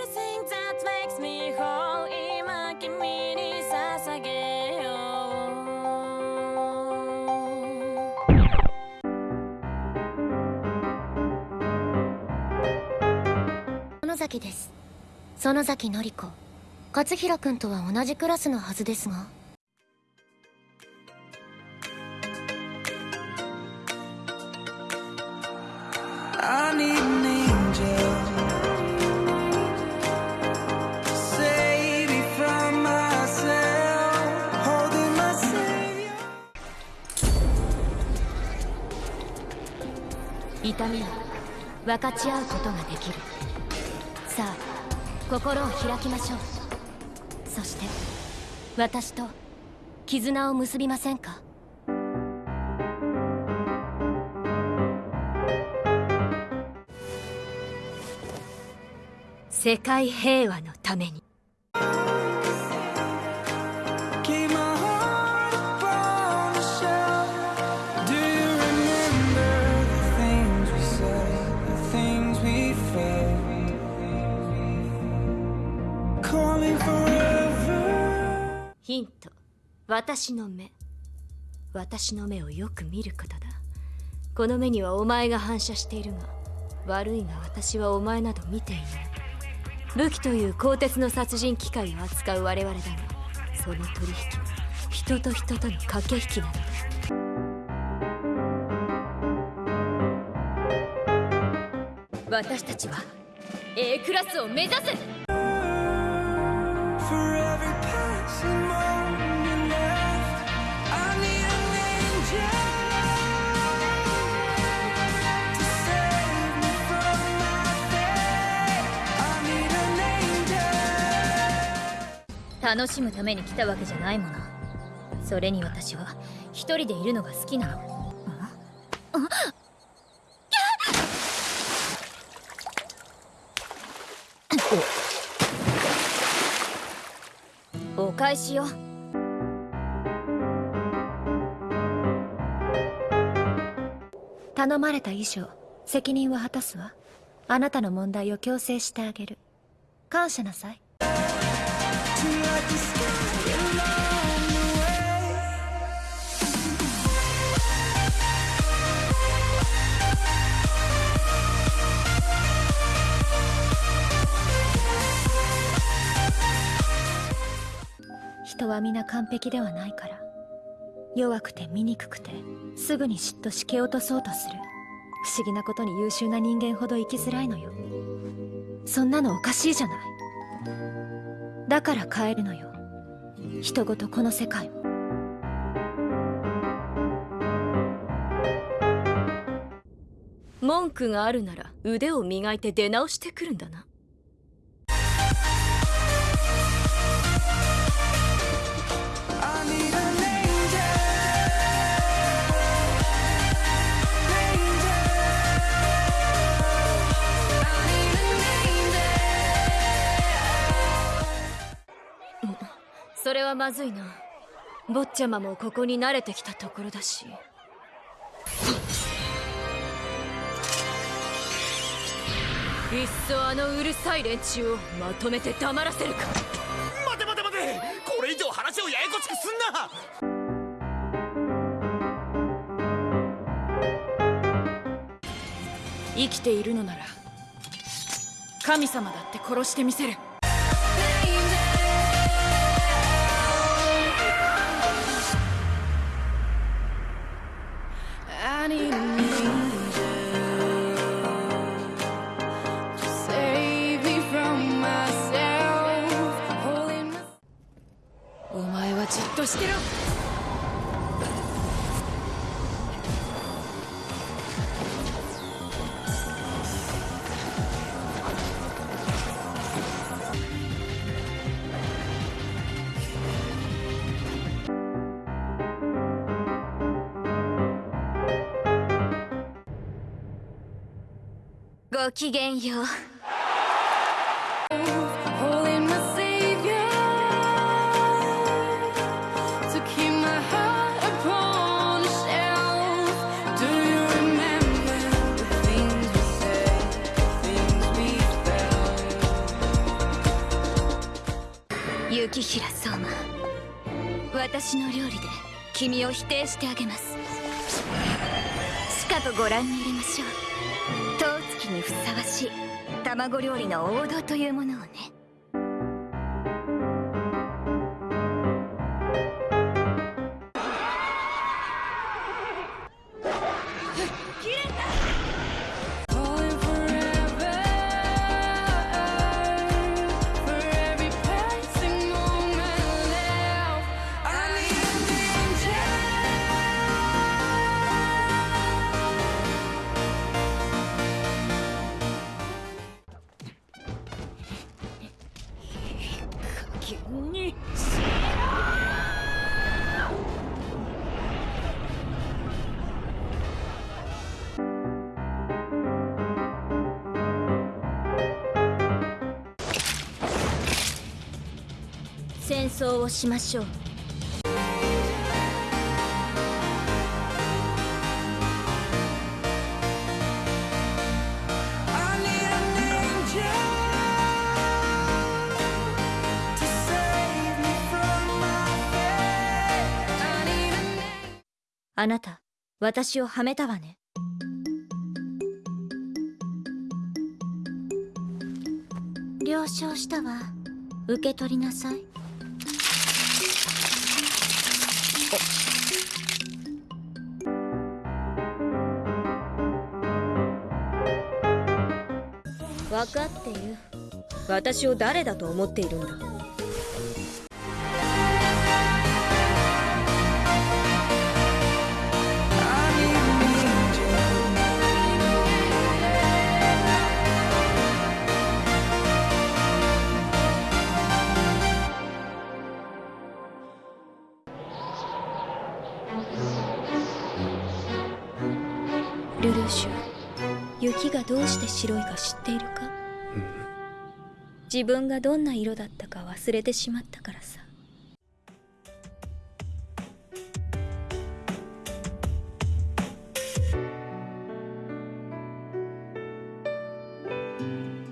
Everything that makes me whole 今君に捧げよう野崎です園崎典子勝平君とは同じクラスのはずですが I need an angel 痛みは分かち合うことができる。さあ心を開きましょう。そして私と絆を結びませんか？世界平和のために。ント。私の目。私の目をよく見ることだ。この目にはお前が反射しているが悪いが私はお前など見ていない。武器という鋼鉄の殺人機械を扱う我々だがその取引は人と人との駆け引きなのだ。私たちは A クラスを目指す楽しむために来たわけじゃないもの。それに私は一人でいるのが好きなの。あ？お返しよ。頼まれた以上責任は果たすわ。あなたの問題を強制してあげる。感謝なさい。人は皆完璧ではないから弱くて醜くてすぐに嫉妬し蹴落とそうとする。不思議なことに優秀な人間ほど生きづらいのよ。そんなのおかしいじゃない。だから変えるのよ。人ごとこの世界を。文句があるなら腕を磨いて出直してくるんだな。それはまずいな。坊ちゃまもここに慣れてきたところだし。いっそあのうるさい連中をまとめて黙らせるか。待て待て待て。これ以上話をややこしくすんな。生きているのなら神様だって殺してみせるしてろ。ごきげんよう。私の料理で君を否定してあげます。しかとご覧に入れましょう。当月にふさわしい卵料理の王道というものをね。争をしましょう。あなた私をはめたわね。了承したわ。受け取りなさい。分かっている。私を誰だと思っているんだ？ルルーシュ雪がどうして白いか知っているか？自分がどんな色だったか忘れてしまったからさ